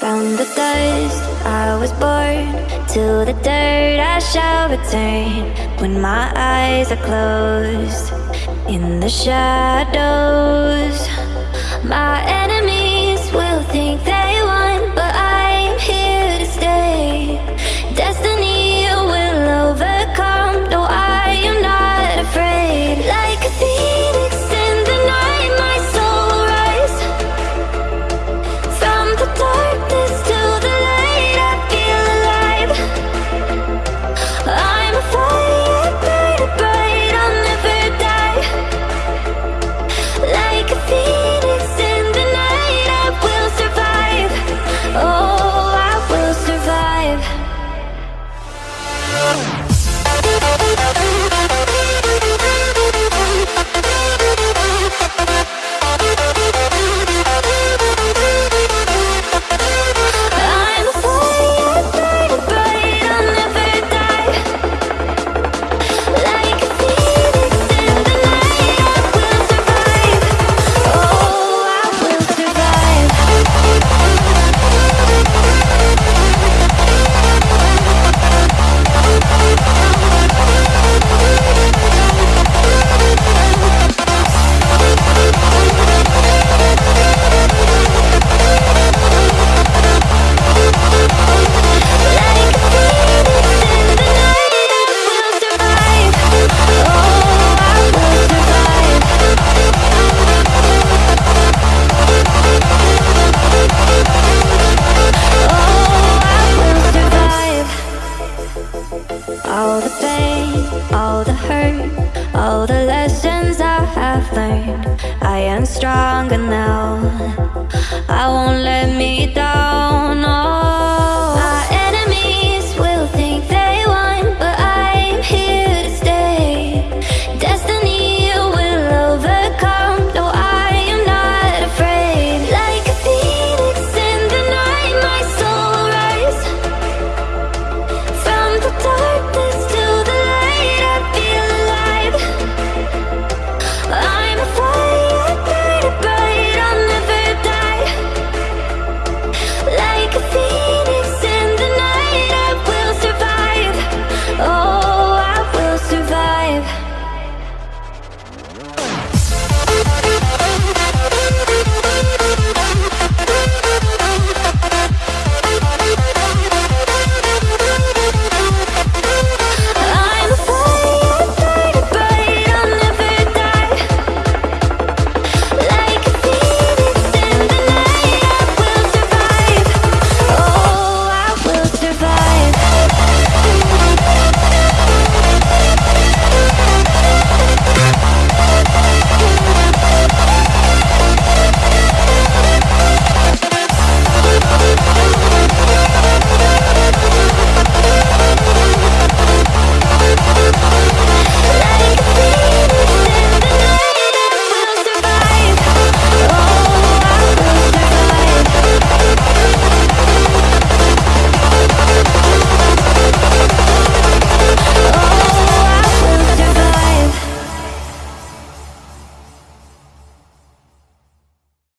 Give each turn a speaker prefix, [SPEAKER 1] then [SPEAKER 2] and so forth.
[SPEAKER 1] Found the dust, I was born To the dirt I shall return. When my eyes are closed In the shadows My all the pain, all the hurt, all the lessons I have learned. I am stronger now.